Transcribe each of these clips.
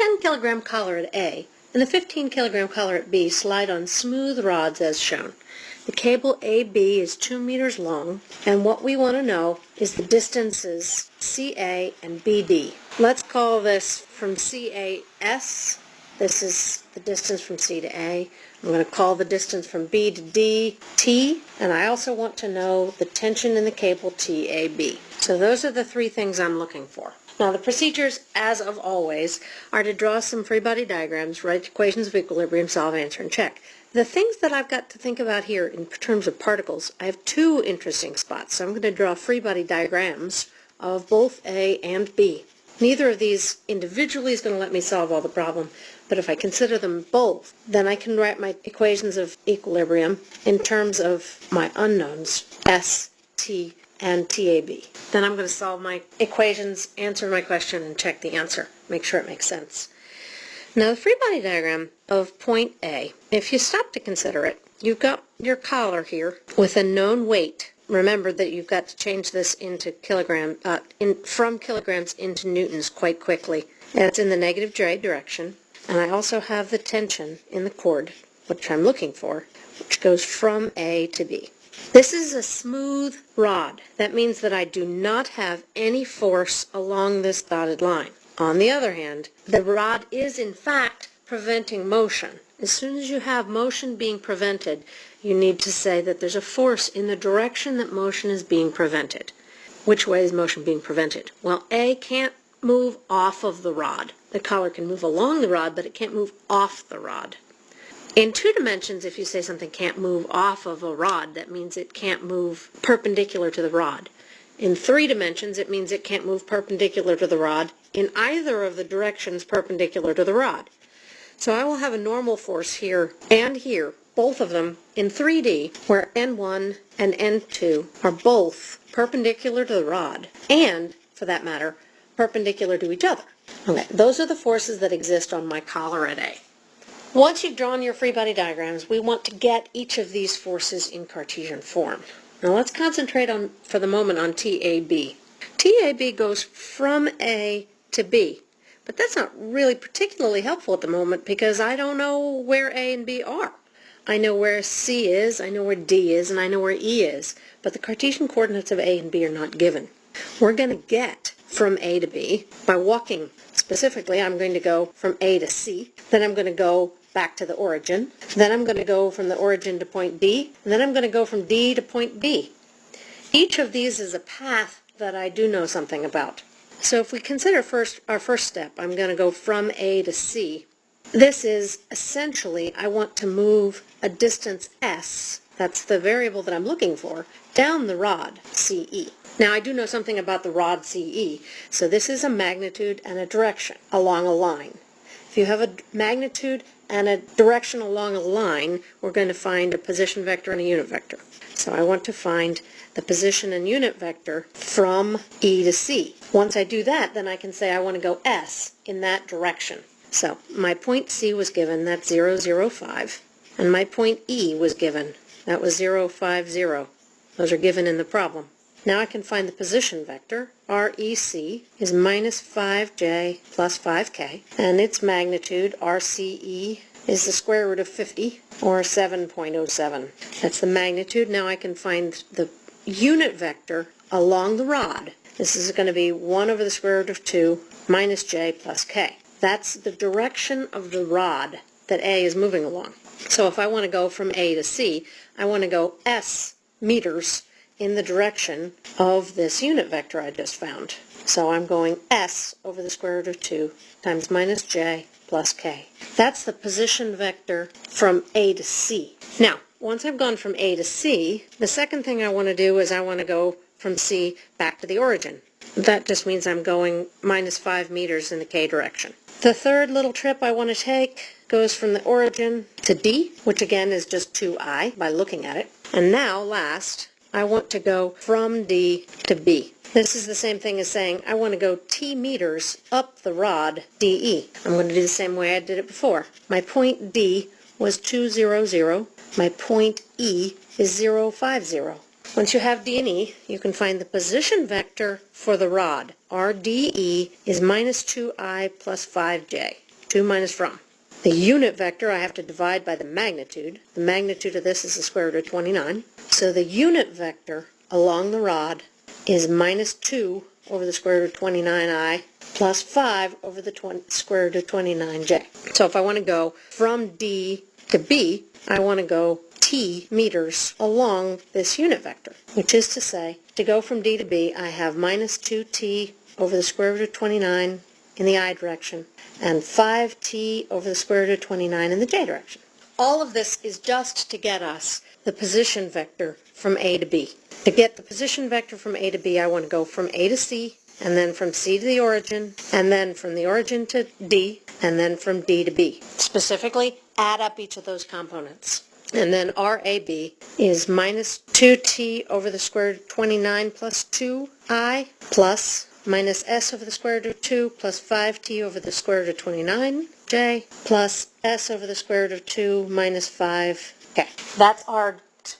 10 kilogram collar at A and the 15 kilogram collar at B slide on smooth rods as shown. The cable AB is 2 meters long, and what we want to know is the distances CA and BD. Let's call this from CA S. This is the distance from C to A. I'm going to call the distance from B to D T, and I also want to know the tension in the cable TAB. So those are the three things I'm looking for. Now the procedures, as of always, are to draw some free body diagrams, write equations of equilibrium, solve, answer, and check. The things that I've got to think about here in terms of particles, I have two interesting spots. So I'm going to draw free body diagrams of both A and B. Neither of these individually is going to let me solve all the problem, but if I consider them both, then I can write my equations of equilibrium in terms of my unknowns, S, T, and TAB. Then I'm going to solve my equations, answer my question, and check the answer. Make sure it makes sense. Now the free body diagram of point A, if you stop to consider it, you've got your collar here with a known weight. Remember that you've got to change this into kilogram, uh, in, from kilograms into newtons quite quickly. And it's in the negative J direction. And I also have the tension in the cord, which I'm looking for, which goes from A to B. This is a smooth rod. That means that I do not have any force along this dotted line. On the other hand, the rod is in fact preventing motion. As soon as you have motion being prevented, you need to say that there's a force in the direction that motion is being prevented. Which way is motion being prevented? Well, A can't move off of the rod. The collar can move along the rod, but it can't move off the rod. In two dimensions, if you say something can't move off of a rod, that means it can't move perpendicular to the rod. In three dimensions, it means it can't move perpendicular to the rod in either of the directions perpendicular to the rod. So I will have a normal force here and here, both of them in 3D, where N1 and N2 are both perpendicular to the rod, and, for that matter, perpendicular to each other. Okay, those are the forces that exist on my collar at A. Once you've drawn your free body diagrams, we want to get each of these forces in Cartesian form. Now let's concentrate on, for the moment, on TAB. TAB goes from A to B, but that's not really particularly helpful at the moment because I don't know where A and B are. I know where C is, I know where D is, and I know where E is, but the Cartesian coordinates of A and B are not given. We're going to get from A to B by walking. Specifically, I'm going to go from A to C, then I'm going to go back to the origin. Then I'm going to go from the origin to point D, and then I'm going to go from D to point B. Each of these is a path that I do know something about. So if we consider first our first step, I'm going to go from A to C. This is essentially, I want to move a distance S, that's the variable that I'm looking for, down the rod, CE. Now I do know something about the rod CE, so this is a magnitude and a direction along a line. If you have a magnitude and a direction along a line, we're going to find a position vector and a unit vector. So I want to find the position and unit vector from E to C. Once I do that, then I can say I want to go S in that direction. So my point C was given, that's 0, 0, 5, and my point E was given, that was 0, 5, 0. Those are given in the problem. Now I can find the position vector. REC is minus 5j plus 5k, and its magnitude, RCE, is the square root of 50, or 7.07. That's the magnitude. Now I can find the unit vector along the rod. This is going to be 1 over the square root of 2 minus j plus k. That's the direction of the rod that A is moving along. So if I want to go from A to C, I want to go S meters in the direction of this unit vector I just found. So I'm going s over the square root of 2 times minus j plus k. That's the position vector from A to C. Now, once I've gone from A to C, the second thing I want to do is I want to go from C back to the origin. That just means I'm going minus 5 meters in the k direction. The third little trip I want to take goes from the origin to D, which again is just 2i by looking at it. And now, last, I want to go from D to B. This is the same thing as saying I want to go T meters up the rod DE. I'm going to do the same way I did it before. My point D was 200. My point E is 050. Once you have D and E, you can find the position vector for the rod. RDE is minus 2i plus 5j. 2 minus from. The unit vector I have to divide by the magnitude. The magnitude of this is the square root of 29. So the unit vector along the rod is minus 2 over the square root of 29i plus 5 over the square root of 29j. So if I want to go from D to B, I want to go t meters along this unit vector, which is to say, to go from D to B, I have minus 2t over the square root of 29 in the i direction and 5t over the square root of 29 in the j direction. All of this is just to get us the position vector from A to B. To get the position vector from A to B, I want to go from A to C, and then from C to the origin, and then from the origin to D, and then from D to B. Specifically, add up each of those components. And then RAB is minus 2t over the square root of 29 plus 2i plus minus s over the square root of 2 plus 5t over the square root of 29j plus s over the square root of 2 minus 5. Okay, that's r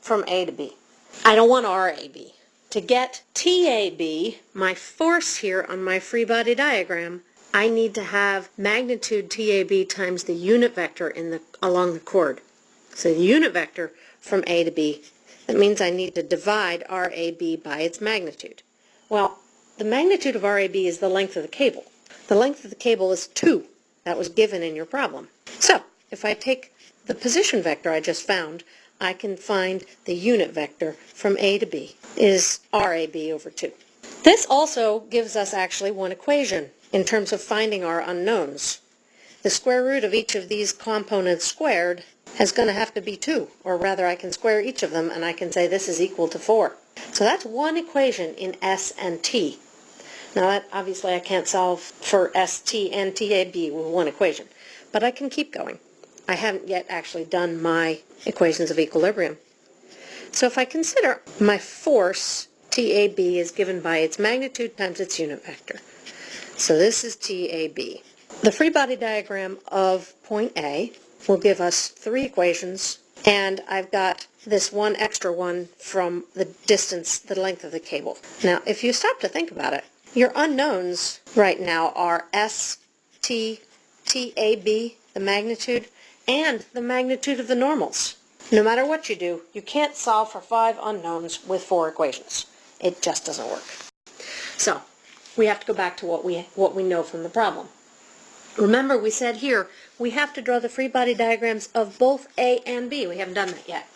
from A to B. I don't want RAB. To get TAB, my force here on my free body diagram, I need to have magnitude TAB times the unit vector in the along the cord. So the unit vector from A to B, that means I need to divide RAB by its magnitude. Well, the magnitude of RAB is the length of the cable. The length of the cable is 2. That was given in your problem. So, if I take the position vector I just found, I can find the unit vector from A to B is RAB over 2. This also gives us actually one equation in terms of finding our unknowns. The square root of each of these components squared is going to have to be 2, or rather I can square each of them and I can say this is equal to 4. So that's one equation in S and T. Now that, obviously I can't solve for ST and TAB with one equation, but I can keep going. I haven't yet actually done my equations of equilibrium. So if I consider my force, TAB, is given by its magnitude times its unit vector. So this is TAB. The free body diagram of point A will give us three equations, and I've got this one extra one from the distance, the length of the cable. Now, if you stop to think about it, your unknowns right now are S, T, TAB, the magnitude, and the magnitude of the normals. No matter what you do, you can't solve for five unknowns with four equations. It just doesn't work. So, we have to go back to what we, what we know from the problem. Remember, we said here, we have to draw the free body diagrams of both A and B. We haven't done that yet.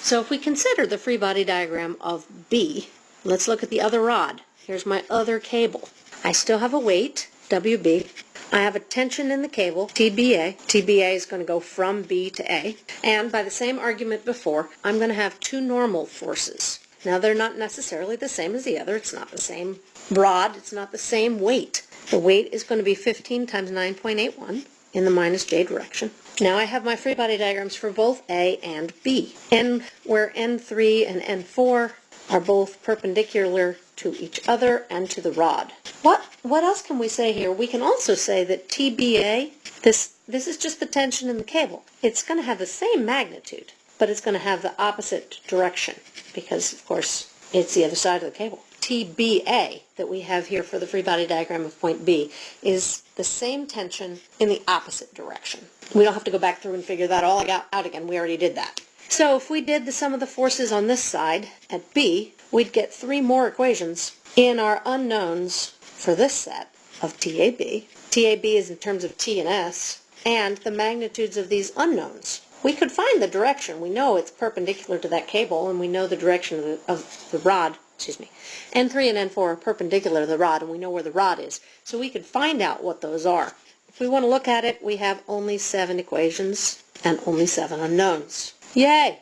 So if we consider the free body diagram of B, let's look at the other rod. Here's my other cable. I still have a weight, WB, I have a tension in the cable, TBA. TBA is going to go from B to A. And by the same argument before, I'm going to have two normal forces. Now they're not necessarily the same as the other. It's not the same rod. It's not the same weight. The weight is going to be 15 times 9.81 in the minus j direction. Now I have my free body diagrams for both A and B. N, where N3 and N4 are both perpendicular to each other and to the rod. What, what else can we say here? We can also say that TBA, this, this is just the tension in the cable. It's going to have the same magnitude, but it's going to have the opposite direction because, of course, it's the other side of the cable. TBA that we have here for the free body diagram of point B is the same tension in the opposite direction. We don't have to go back through and figure that all out again. We already did that. So if we did the sum of the forces on this side at B, we'd get three more equations in our unknowns for this set of TAB. TAB is in terms of T and S, and the magnitudes of these unknowns. We could find the direction. We know it's perpendicular to that cable, and we know the direction of the, of the rod, excuse me. N3 and N4 are perpendicular to the rod, and we know where the rod is. So we could find out what those are. If we want to look at it, we have only seven equations and only seven unknowns. Yay!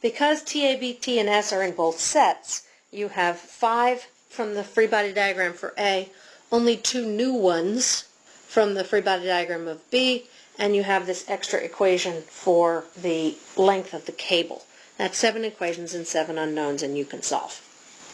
Because TABT and S are in both sets, you have five from the free body diagram for A, only two new ones from the free body diagram of B, and you have this extra equation for the length of the cable. That's seven equations and seven unknowns, and you can solve.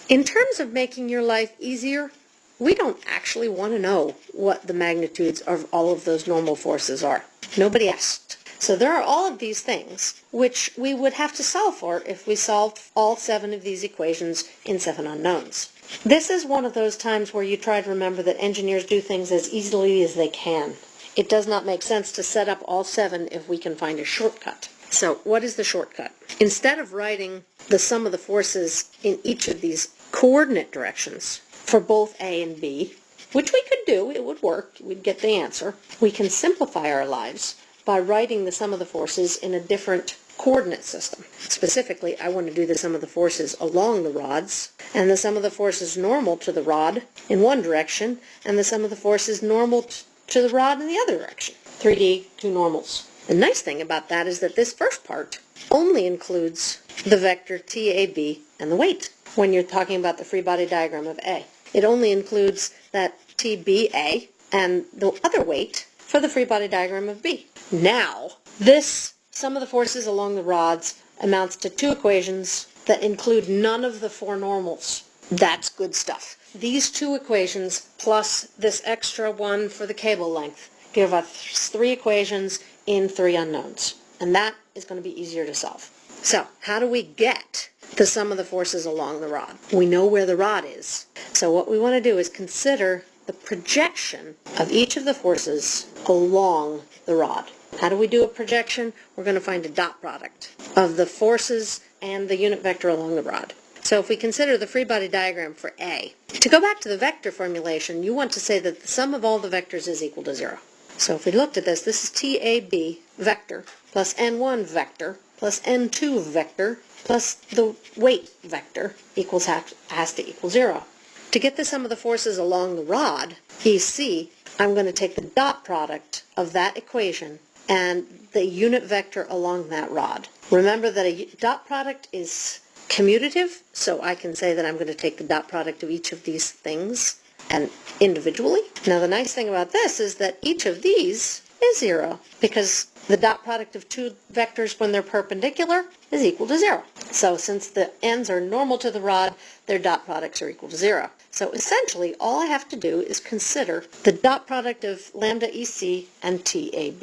In terms of making your life easier, we don't actually want to know what the magnitudes of all of those normal forces are. Nobody asked. So there are all of these things which we would have to solve for if we solved all seven of these equations in seven unknowns. This is one of those times where you try to remember that engineers do things as easily as they can. it does not make sense to set up all seven if we can find a shortcut. So what is the shortcut? Instead of writing the sum of the forces in each of these coordinate directions for both A and B, which we could do, it would work, we'd get the answer, we can simplify our lives by writing the sum of the forces in a different coordinate system. Specifically, I want to do the sum of the forces along the rods, and the sum of the forces normal to the rod in one direction, and the sum of the forces normal to the rod in the other direction. 3D, two normals. The nice thing about that is that this first part only includes the vector TAB and the weight when you're talking about the free body diagram of A. It only includes that TBA and the other weight for the free body diagram of B. Now, this sum of the forces along the rods amounts to two equations that include none of the four normals. That's good stuff. These two equations plus this extra one for the cable length give us three equations in three unknowns. And that is going to be easier to solve. So how do we get the sum of the forces along the rod? We know where the rod is. So what we want to do is consider the projection of each of the forces along the rod. How do we do a projection? We're going to find a dot product of the forces and the unit vector along the rod. So if we consider the free body diagram for A, to go back to the vector formulation, you want to say that the sum of all the vectors is equal to zero. So if we looked at this, this is TAB vector plus N1 vector plus N2 vector plus the weight vector equals has to equal zero. To get the sum of the forces along the rod, EC, I'm going to take the dot product of that equation and the unit vector along that rod. Remember that a dot product is commutative, so I can say that I'm going to take the dot product of each of these things and individually. Now the nice thing about this is that each of these is zero because the dot product of two vectors when they're perpendicular is equal to zero. So since the ends are normal to the rod, their dot products are equal to zero. So essentially all I have to do is consider the dot product of lambda EC and TAB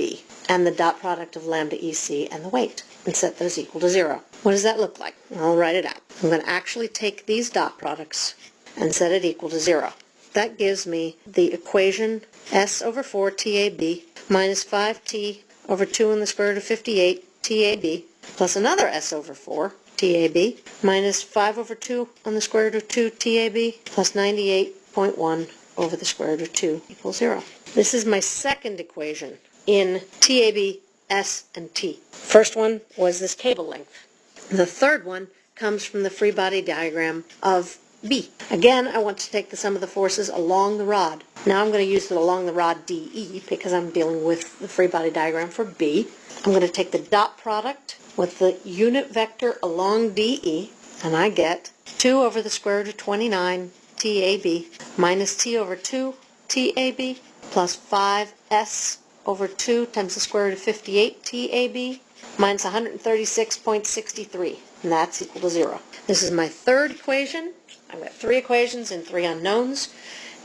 and the dot product of lambda EC and the weight and set those equal to zero. What does that look like? I'll write it out. I'm going to actually take these dot products and set it equal to zero. That gives me the equation s over 4 TAB minus 5t over 2 in the square root of 58 TAB plus another s over 4 TAB minus 5 over 2 on the square root of 2 TAB plus 98.1 over the square root of 2 equals 0. This is my second equation in TAB, S, and T. First one was this cable length. The third one comes from the free body diagram of B. Again, I want to take the sum of the forces along the rod. Now I'm going to use it along the rod DE because I'm dealing with the free body diagram for B. I'm going to take the dot product with the unit vector along DE and I get 2 over the square root of 29 TAB minus T over 2 TAB plus 5S over 2 times the square root of 58 TAB minus 136.63 and that's equal to 0. This is my third equation I've got three equations and three unknowns.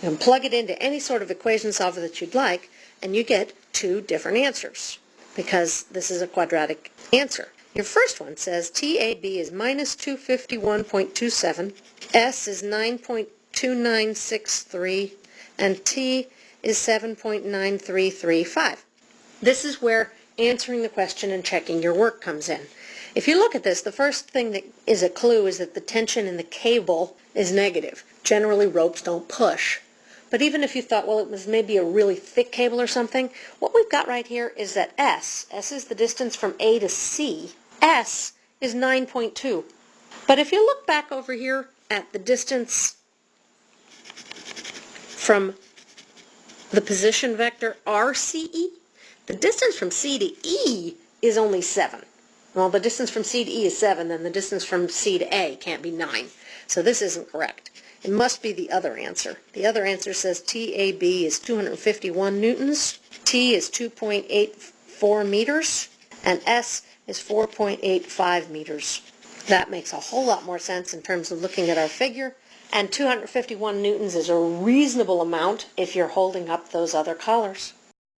You can plug it into any sort of equation solver that you'd like, and you get two different answers because this is a quadratic answer. Your first one says TAB is minus 251.27, S is 9.2963, and T is 7.9335. This is where answering the question and checking your work comes in. If you look at this, the first thing that is a clue is that the tension in the cable is negative. Generally, ropes don't push. But even if you thought, well, it was maybe a really thick cable or something, what we've got right here is that S, S is the distance from A to C, S is 9.2. But if you look back over here at the distance from the position vector RCE, the distance from C to E is only 7. Well, the distance from C to E is 7, then the distance from C to A can't be 9. So this isn't correct. It must be the other answer. The other answer says TAB is 251 newtons, T is 2.84 meters, and S is 4.85 meters. That makes a whole lot more sense in terms of looking at our figure. And 251 newtons is a reasonable amount if you're holding up those other collars.